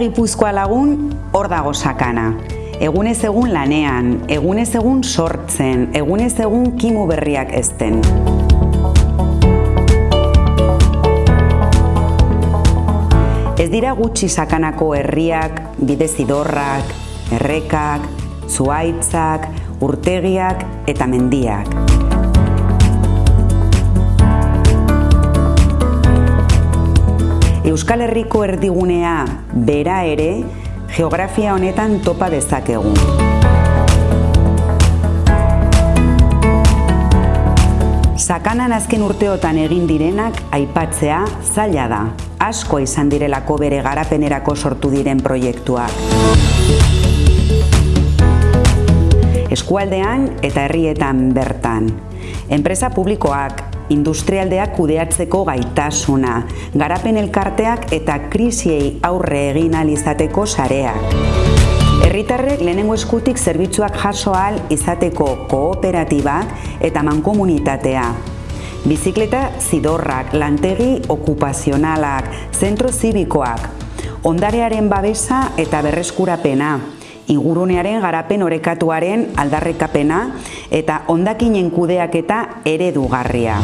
Gipuzkoa lagun hor dago sakana. Egunez egun lanean, egunez egun sortzen, egunez egun kimu berriak ezten. Ez dira gutxi sakanako herriak, bidezidorrak, errekak, zuaitzak, urtegiak eta mendiak. Euskal Herriko erdigunea bera ere geografia honetan topa dezakegu. Sakanan azken urteotan egin direnak aipatzea zaila da, asko izan direlako bere garapenerako sortu diren proiektuak. Eskualdean eta herrietan bertan. Enpresa publikoak, industrialdeak kudeatzeko gaitasuna, garapen elkarteak eta krisiei aurre egin alizateko sareak. Herritarrek lehenengo eskutik zerbitzuak jaso ahal izateko kooperatibak eta mankomunitatea. Bizikleta zidorrak, lantegi okupazionalak, zentro zibikoak, ondarearen babesa eta berreskurapena, ingurunearen garapen orekatuaren aldarrekapena eta ondakinen kudeaketa eredugarria.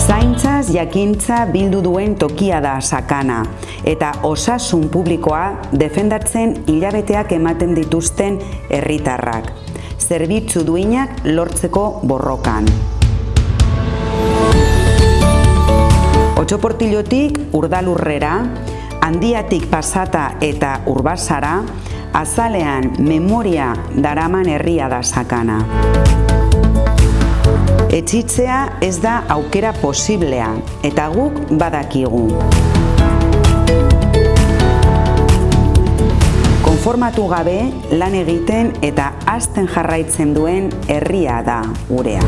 Zaintzaz jakintza bildu duen tokia da sakana eta osasun publikoa defendatzen hilabeteak ematen dituzten herritarrak. Zerbitzu duinak lortzeko borrokan. Otxoportilotik urdalurrera, handiatik pasata eta urbasara, azalean memoria daraman herria da sakana. Etxitzea ez da aukera posiblea, eta guk badakigu. Konformatu gabe lan egiten eta azten jarraitzen duen herria da gurea.